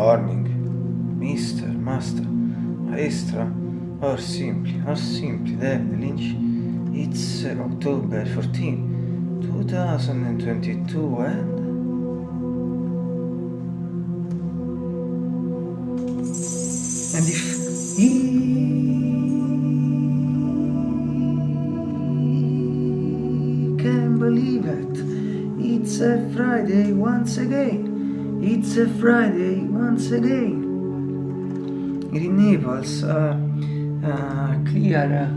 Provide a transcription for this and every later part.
morning, Mr. Master, Maestra, or simply, or simply, David Lynch. It's October 14, 2022 and... And if he can believe it, it's a Friday once again. It's a Friday once again. Naples, uh, uh, clear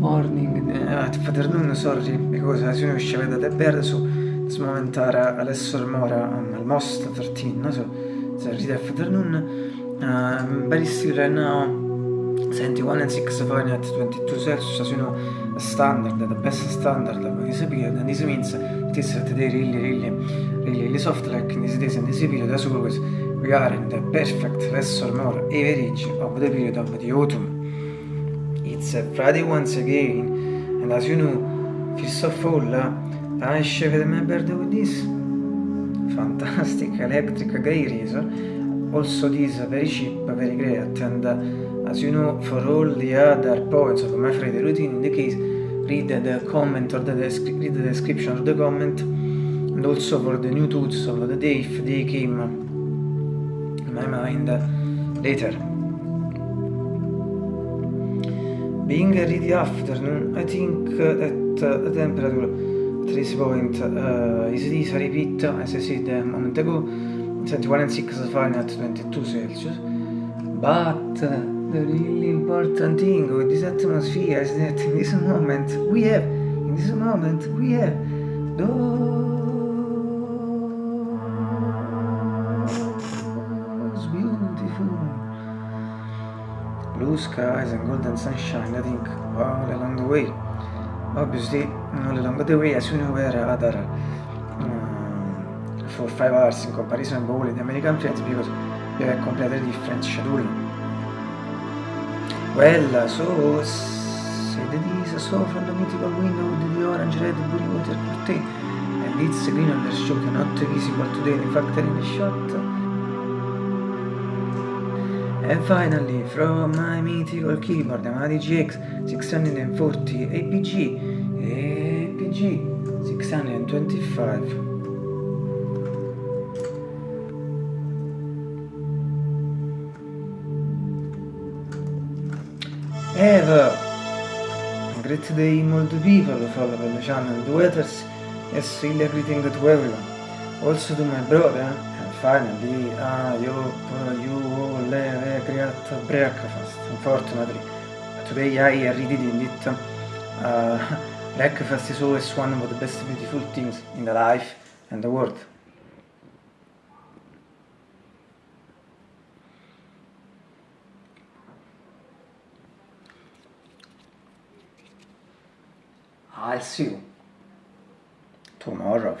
morning, uh, afternoon, sorry, because as you know, she had the bird, so this moment are adesso mora um, almost 13, no? so it's a read afternoon. Uh, very still 71 and 6 Fahrenheit, 22 Celsius, the standard, the best standard. Of this period, and this means it is today really, really, really, really soft like in this days and this period, as always, we are in the perfect lesser more average of the period of the autumn. It's a Friday once again, and as you know, first of all, uh, I my birthday with this fantastic electric gray razor also this very cheap, very great and uh, as you know for all the other points of my Friday routine in the case read the comment or the read the description of the comment and also for the new tools of the day if they came in my mind later. Being ready afternoon, I think that uh, the temperature at this point uh, is this repeat as I said a moment ago 21 and 6 Fahrenheit 22 Celsius. But the really important thing with this atmosphere is that in this moment we have in this moment we have those beautiful blue skies and golden sunshine I think all along the way. Obviously all along the way as you know where other for 5 hours in comparison with the American friends because we have completely different schedule well so said this saw from the mythical window with the orange red blue water curtain and it's green on the show not visible today. In factory in the shot. And finally, from my mythical keyboard, the Yamaha DGX 640 APG, APG 625. Have a great day, molto people who follow the channel, the weathers, yes, really greeting to everyone. Also to my brother, finally I hope you all have a great breakfast. Unfortunately, today I redid it. Uh, breakfast is always one of the best beautiful things in the life and the world. I'll see you tomorrow.